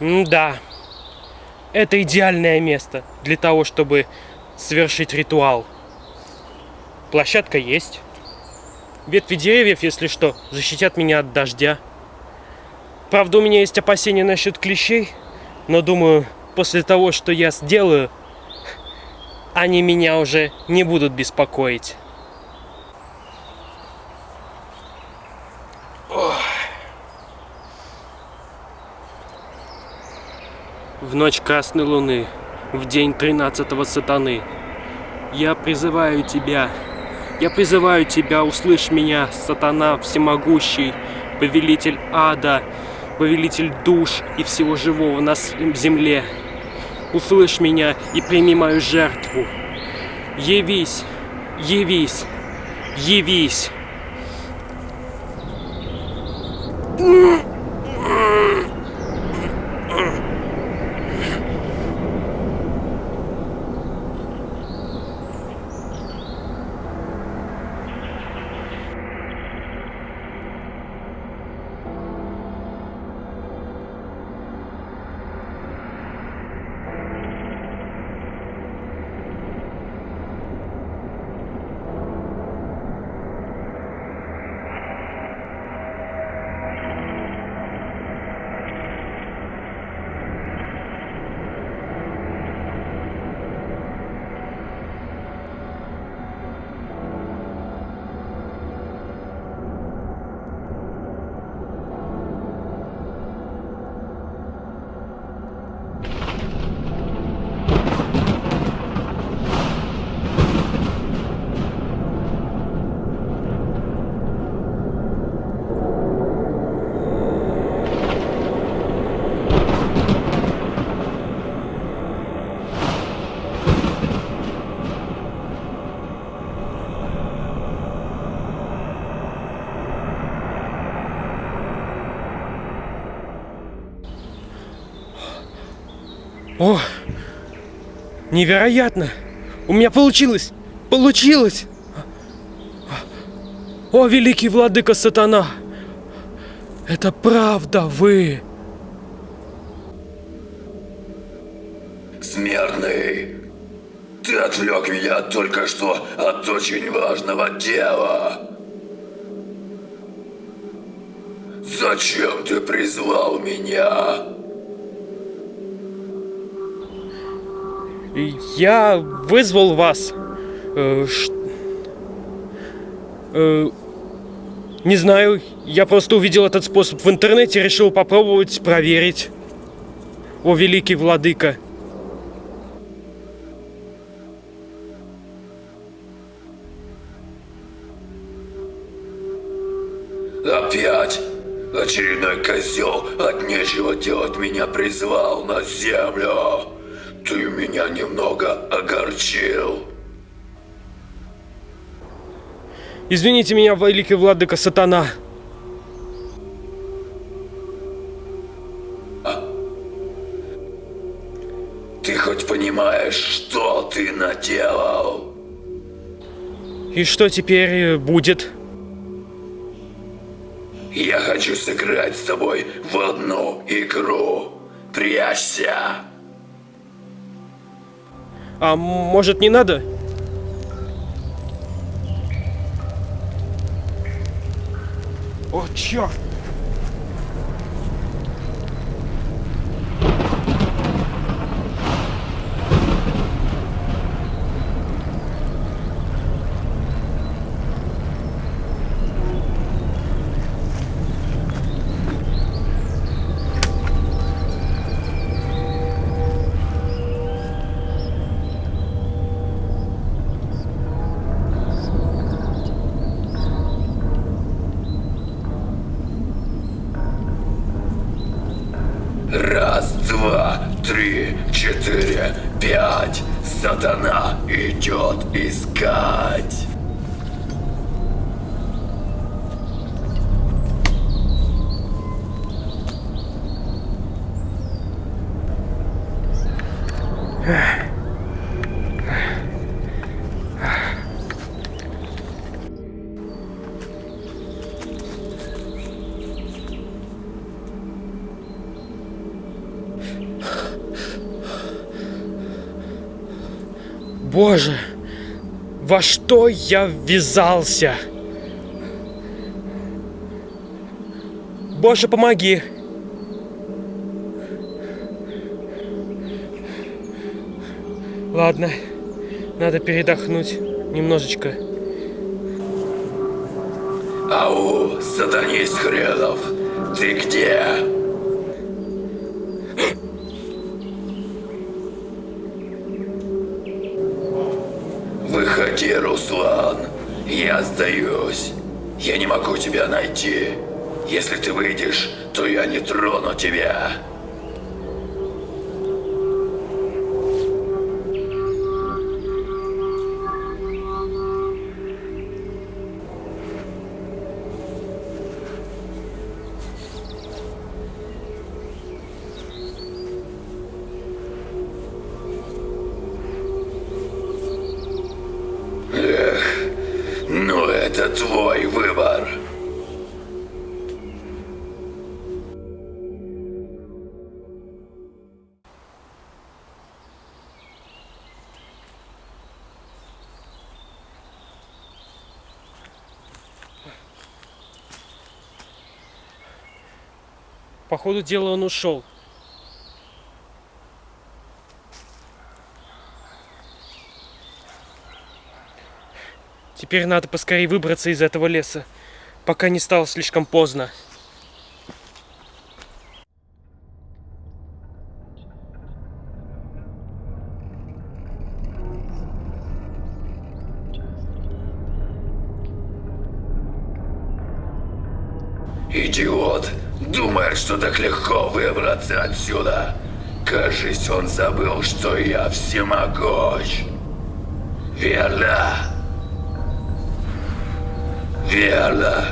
Да, это идеальное место для того, чтобы совершить ритуал. Площадка есть. Ветви деревьев, если что, защитят меня от дождя. Правда, у меня есть опасения насчет клещей, но думаю, после того, что я сделаю, они меня уже не будут беспокоить. В ночь Красной Луны, в день тринадцатого сатаны, я призываю тебя, я призываю тебя, услышь меня, сатана всемогущий, повелитель ада, повелитель душ и всего живого на земле. Услышь меня и прими мою жертву. Явись, явись, явись. Невероятно! У меня получилось! Получилось! О, великий владыка сатана! Это правда вы! Смертный! Ты отвлек меня только что от очень важного дела! Зачем ты призвал меня? Я вызвал вас. Э, э, не знаю, я просто увидел этот способ в интернете, решил попробовать проверить. О, великий владыка. Опять? Очередной козел от нечего делать меня призвал на землю. Ты меня немного огорчил. Извините меня, великий владыка сатана. А? Ты хоть понимаешь, что ты наделал? И что теперь будет? Я хочу сыграть с тобой в одну игру. Прячься. А может не надо? О, черт! Четыре, пять. Сатана идет искать. Боже, во что я ввязался? Боже, помоги! Ладно, надо передохнуть немножечко. Ау, сатанист хренов, ты где? Выходи, Руслан. Я сдаюсь. Я не могу тебя найти. Если ты выйдешь, то я не трону тебя. По ходу дела он ушел. Теперь надо поскорее выбраться из этого леса, пока не стало слишком поздно. Что так легко выбраться отсюда. Кажись, он забыл, что я всемогущ. Верно? Верно.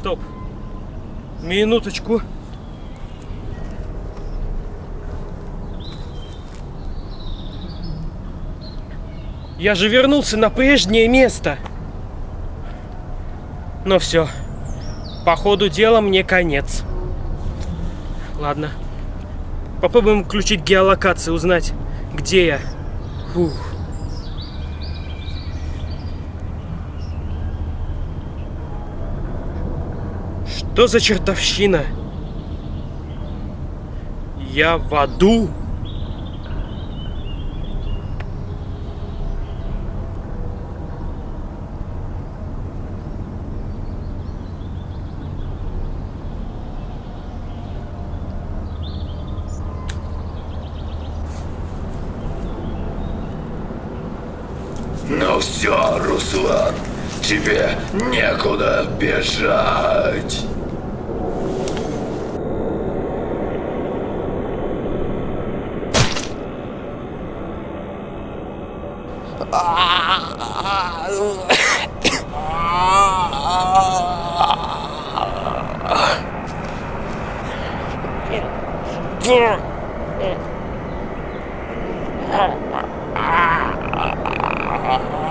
Стоп. Минуточку. Я же вернулся на прежнее место. Но все. По ходу дела мне конец. Ладно. Попробуем включить геолокацию, узнать, где я. Фух. Что за чертовщина? Я в аду? Ну все, Руслан, тебе некуда бежать. Yeah. Ugh.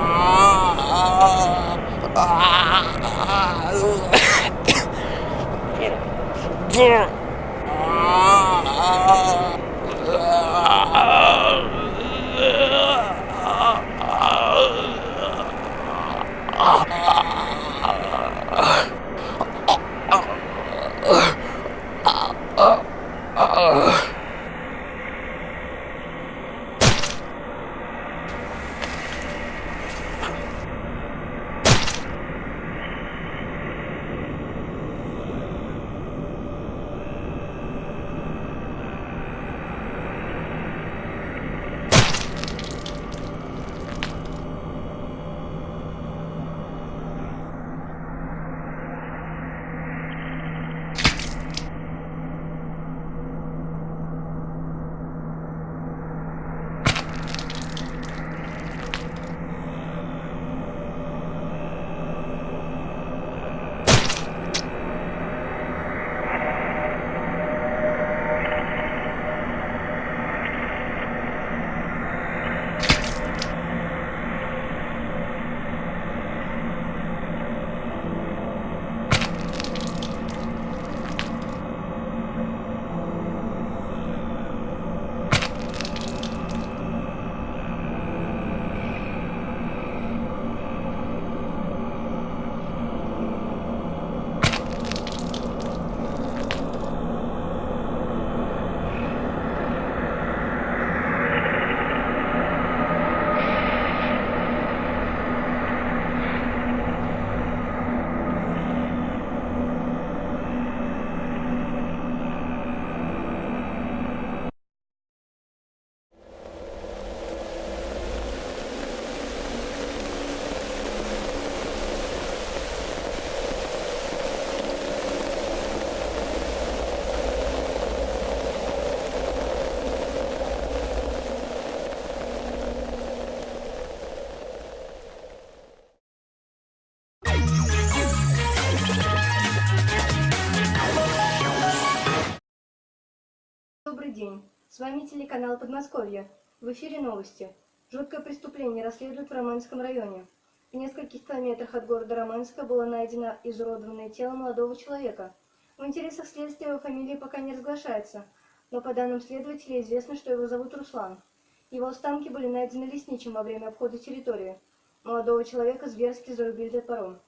День. С вами телеканал Подмосковье. В эфире новости. Жуткое преступление расследуют в Романском районе. В нескольких километрах от города Романска было найдено изуродованное тело молодого человека. В интересах следствия его фамилия пока не разглашается, но по данным следователя известно, что его зовут Руслан. Его останки были найдены лесничим во время обхода территории. Молодого человека зверски зарубили топором.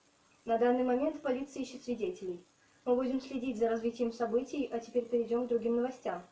На данный момент полиция ищет свидетелей. Мы будем следить за развитием событий, а теперь перейдем к другим новостям.